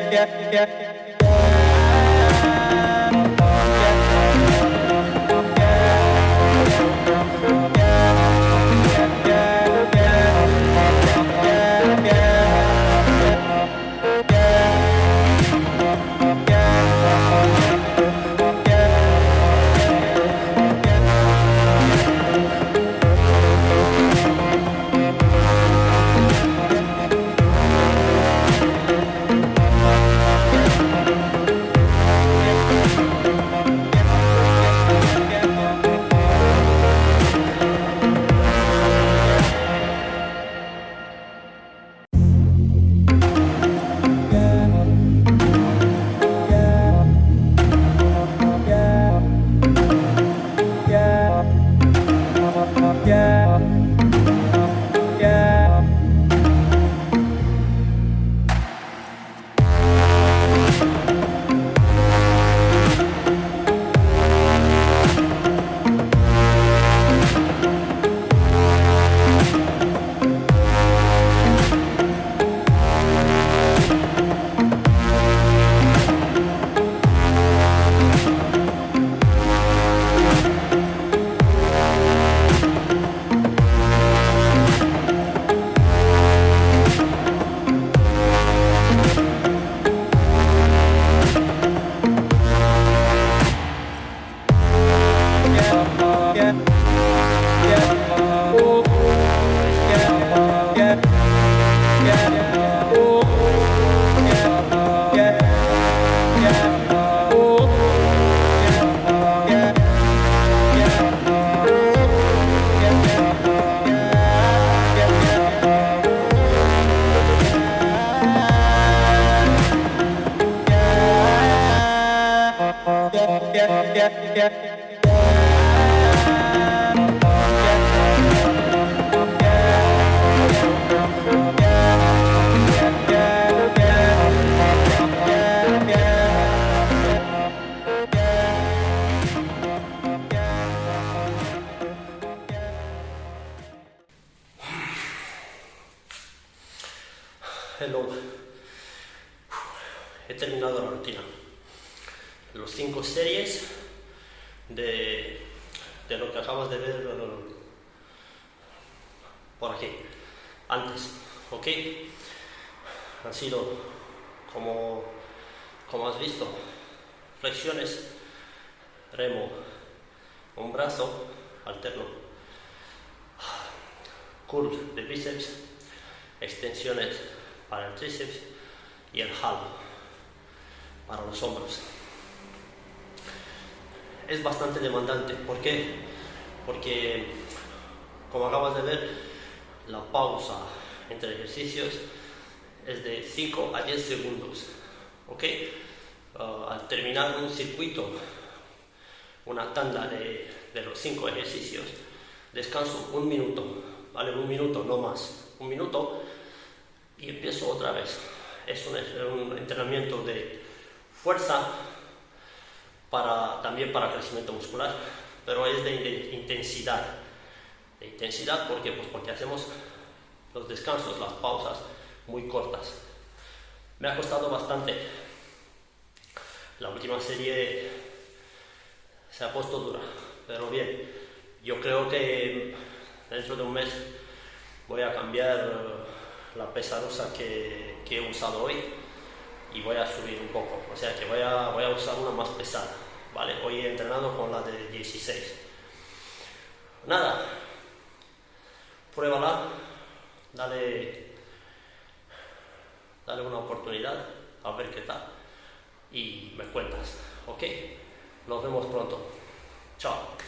yeah, yeah, yeah. yeah, yeah. yeah. Hello. He terminado la rutina. Los cinco series de, de lo que acabas de ver por aquí, antes, ¿ok? Han sido, como, como has visto, flexiones, remo, un brazo alterno, curl de bíceps, extensiones para el tríceps y el halo para los hombros. Es bastante demandante, ¿por qué? Porque, como acabas de ver, la pausa entre ejercicios es de 5 a 10 segundos, ¿ok? Uh, al terminar un circuito, una tanda de, de los 5 ejercicios, descanso un minuto, ¿vale? Un minuto, no más, un minuto y empiezo otra vez. Es un, entrenamiento de fuerza para, también para crecimiento muscular, pero es de, de intensidad. De intensidad porque, pues porque hacemos los descansos, las pausas muy cortas. Me ha costado bastante. La última serie se ha puesto dura, pero bien. Yo creo que dentro de un mes voy a cambiar la pesarosa que, que, he usado hoy y voy a subir un poco, o sea que voy a, voy a usar una más pesada, ¿vale? Hoy he entrenado con la de 16. Nada, pruébala, dale, dale una oportunidad, a ver qué tal, y me cuentas, ¿ok? Nos vemos pronto. Chao.